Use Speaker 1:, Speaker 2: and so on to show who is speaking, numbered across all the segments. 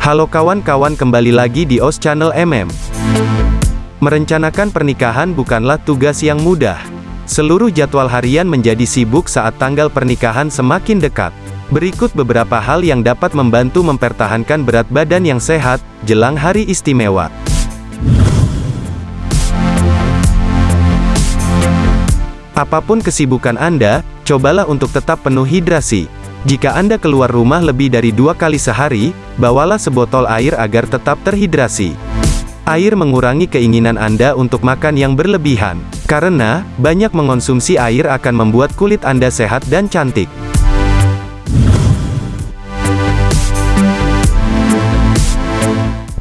Speaker 1: Halo kawan-kawan kembali lagi di OS Channel MM. Merencanakan pernikahan bukanlah tugas yang mudah. Seluruh jadwal harian menjadi sibuk saat tanggal pernikahan semakin dekat. Berikut beberapa hal yang dapat membantu mempertahankan berat badan yang sehat, jelang hari istimewa. Apa pun kesibukan Anda, cobalah untuk tetap penuh hidrasi. Jika Anda keluar rumah lebih dari dua kali sehari, bawalah sebotol air agar tetap terhidrasi. Air mengurangi keinginan Anda untuk makan yang berlebihan, karena banyak mengonsumsi air akan membuat kulit Anda sehat dan cantik.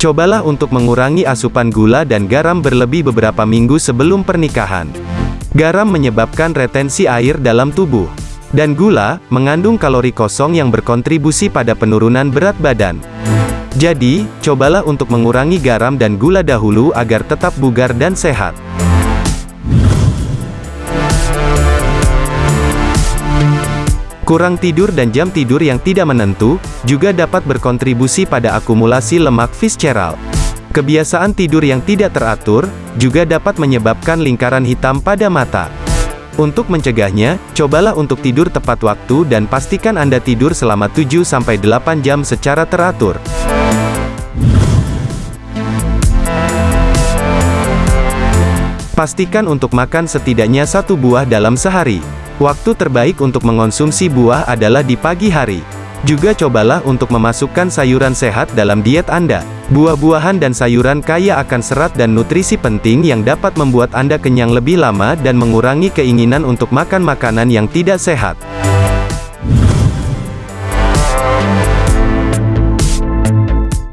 Speaker 1: Cobalah untuk mengurangi asupan gula dan garam berlebih beberapa minggu sebelum pernikahan. Garam menyebabkan retensi air dalam tubuh. Dan gula, mengandung kalori kosong yang berkontribusi pada penurunan berat badan. Jadi, cobalah untuk mengurangi garam dan gula dahulu agar tetap bugar dan sehat. Kurang tidur dan jam tidur yang tidak menentu, juga dapat berkontribusi pada akumulasi lemak visceral. Kebiasaan tidur yang tidak teratur, juga dapat menyebabkan lingkaran hitam pada mata. Untuk mencegahnya, cobalah untuk tidur tepat waktu dan pastikan Anda tidur selama 7-8 jam secara teratur. Pastikan untuk makan setidaknya satu buah dalam sehari. Waktu terbaik untuk mengonsumsi buah adalah di pagi hari. Juga cobalah untuk memasukkan sayuran sehat dalam diet Anda. Buah-buahan dan sayuran kaya akan serat dan nutrisi penting yang dapat membuat Anda kenyang lebih lama dan mengurangi keinginan untuk makan makanan yang tidak sehat.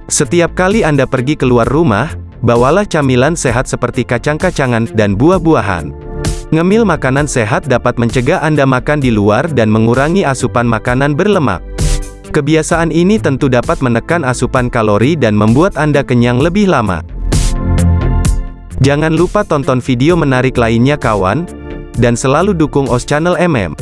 Speaker 1: Setiap kali Anda pergi keluar rumah, bawalah camilan sehat seperti kacang-kacangan dan buah-buahan. Ngemil makanan sehat dapat mencegah Anda makan di luar dan mengurangi asupan makanan berlemak. Kebiasaan ini tentu dapat menekan asupan kalori dan membuat Anda kenyang lebih lama. Jangan lupa tonton video menarik lainnya kawan, dan selalu dukung OS Channel MM.